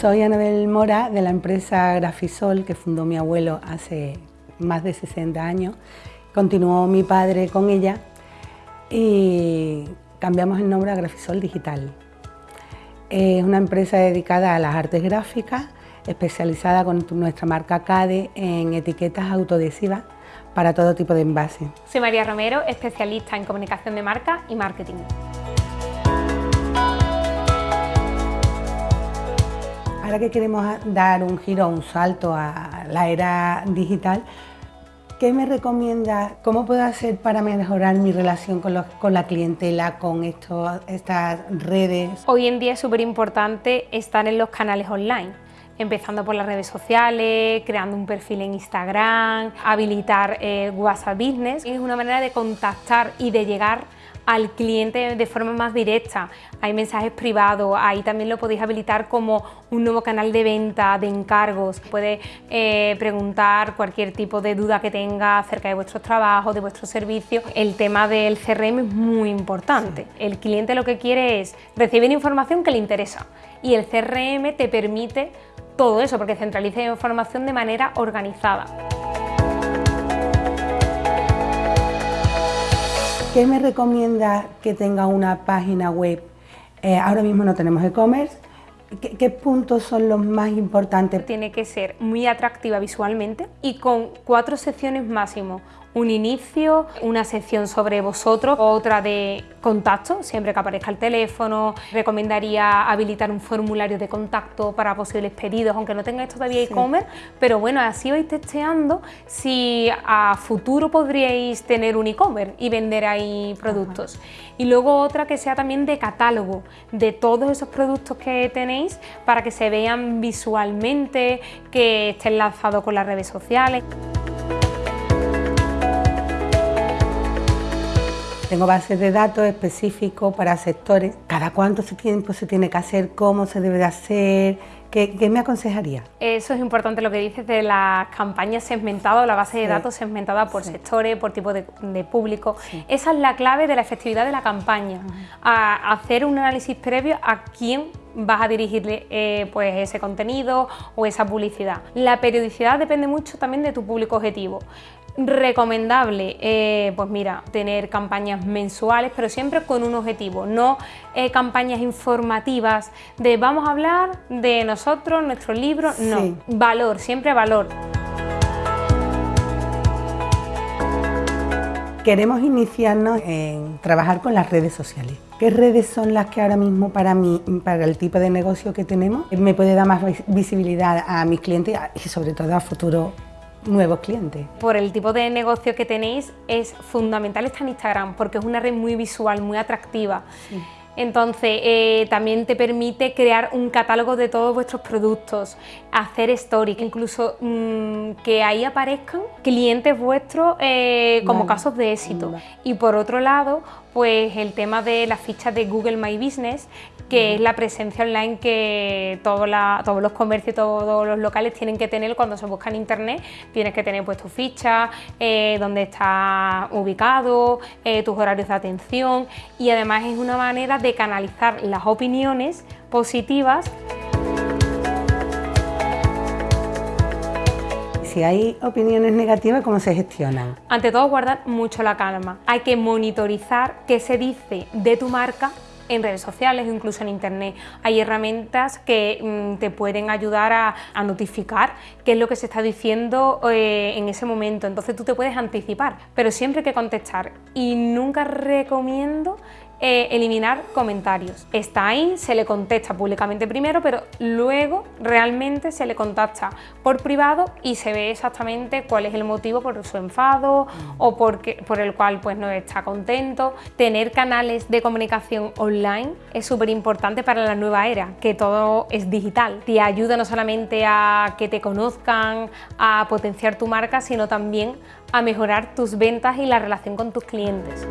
Soy Anabel Mora de la empresa Grafisol que fundó mi abuelo hace más de 60 años. Continuó mi padre con ella y cambiamos el nombre a Grafisol Digital. Es una empresa dedicada a las artes gráficas, especializada con nuestra marca CADE en etiquetas autoadhesivas para todo tipo de envases. Soy María Romero, especialista en comunicación de marca y marketing. Ahora que queremos dar un giro, un salto a la era digital, ¿qué me recomienda? ¿Cómo puedo hacer para mejorar mi relación con, con la clientela, con estas redes? Hoy en día es súper importante estar en los canales online empezando por las redes sociales, creando un perfil en Instagram, habilitar eh, WhatsApp Business. Es una manera de contactar y de llegar al cliente de forma más directa. Hay mensajes privados, ahí también lo podéis habilitar como un nuevo canal de venta, de encargos. Puede eh, preguntar cualquier tipo de duda que tenga acerca de vuestros trabajos, de vuestros servicios. El tema del CRM es muy importante. El cliente lo que quiere es recibir información que le interesa y el CRM te permite todo eso porque centraliza la información de manera organizada. ¿Qué me recomienda que tenga una página web? Eh, ahora mismo no tenemos e-commerce. ¿Qué, puntos son los más importantes? Tiene que ser muy atractiva visualmente y con cuatro secciones máximo un inicio, una sección sobre vosotros, otra de contacto, siempre que aparezca el teléfono. Recomendaría habilitar un formulario de contacto para posibles pedidos, aunque no tengáis todavía e-commerce, pero bueno, así vais testeando si a futuro podríais tener un e-commerce y vender ahí productos. Y luego otra que sea también de catálogo de todos esos productos que tenéis para que se vean visualmente, que estén lanzados con las redes sociales. Tengo bases de datos específicos para sectores. ¿Cada cuánto tiempo se tiene que hacer? ¿Cómo se debe de hacer? ¿Qué, me aconsejaría? Eso es importante lo que dices de las campañas segmentadas, la base de datos segmentada por sectores, por tipo de, público. Esa es la clave de la efectividad de la campaña, a hacer un análisis previo a quién vas a dirigirle eh, pues ese contenido o esa publicidad. La periodicidad depende mucho también de tu público objetivo. Recomendable, eh, pues mira, tener campañas mensuales, pero siempre con un objetivo, no eh, campañas informativas de vamos a hablar de nosotros, nuestro libro, no, valor, siempre valor. Queremos iniciarnos en trabajar con las redes sociales. ¿Qué redes son las que ahora mismo para mí, para el tipo de negocio que tenemos, me puede dar más visibilidad a mis clientes y sobre todo a futuro nuevos clientes. Por el tipo de negocio que tenéis es fundamental estar en Instagram porque es una red muy visual, muy atractiva. Entonces, eh, también te permite crear un catálogo de todos vuestros productos, hacer stories, incluso mm, que ahí aparezcan clientes vuestros eh, como casos de éxito. Y por otro lado, pues el tema de las fichas de Google My Business, que es la presencia online que todos los comercios, todos los locales tienen que tener cuando se busca en internet. Tienes que tener pues tu ficha, eh, dónde está ubicado, eh, tus horarios de atención y además es una manera de canalizar las opiniones positivas si hay opiniones negativas, ¿cómo se gestionan? Ante todo, guardar mucho la calma. Hay que monitorizar qué se dice de tu marca en redes sociales o incluso en internet. Hay herramientas que mm, te pueden ayudar a, notificar qué es lo que se está diciendo eh, en ese momento, entonces tú te puedes anticipar, pero siempre hay que contestar y nunca recomiendo eh, eliminar comentarios. Está ahí, se le contesta públicamente primero, pero luego realmente se le contacta por privado y se ve exactamente cuál es el motivo por su enfado o por el cual pues, no está contento. Tener canales de comunicación online es súper importante para la nueva era, que todo es digital. Te ayuda no solamente a que te conozcan, a potenciar tu marca, sino también a mejorar tus ventas y la relación con tus clientes.